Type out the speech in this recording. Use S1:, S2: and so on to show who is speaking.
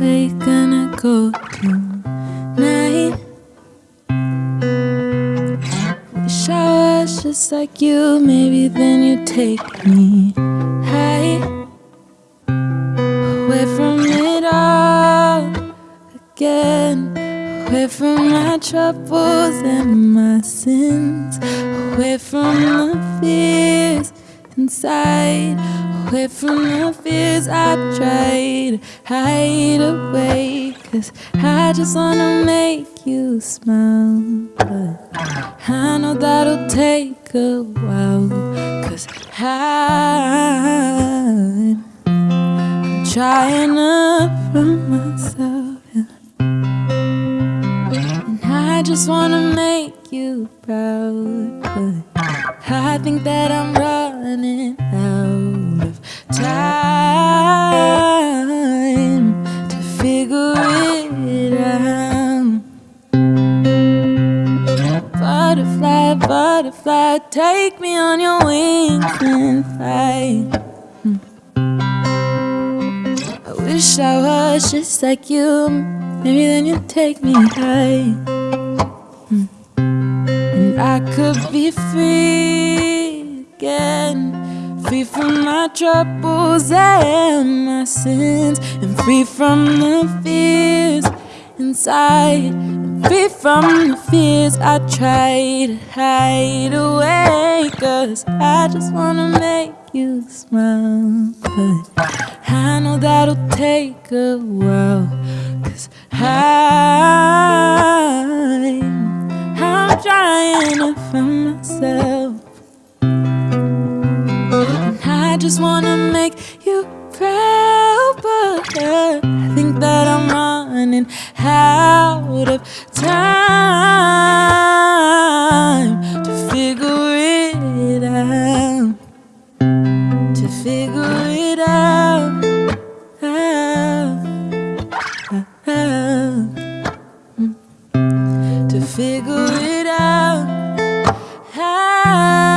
S1: we're gonna go tonight. Wish I was just like you, maybe then you'd take me high. Away from it all again. Away from my troubles and my sins. Away from the fears inside, away from the fears I try to hide away. Cause I just wanna make you smile. But I know that'll take a while. Cause I'm, trying to from myself. yeah. And I just wanna make you proud. But I think that I'm running out of time to figure it out. Butterfly, butterfly, take me on your wings and fly. I wish I was just like you. Maybe then you'd take me high. And I could be free again. Free from my troubles and my sins. And free from the fears inside. And free from the fears I try to hide away. Cause I just wanna make you smile. But I know that'll take a while. Cause I'm, I'm trying to find myself. just wanna make you proud, but I think that I'm running out of time to figure it out. To figure it out. To figure it out. out.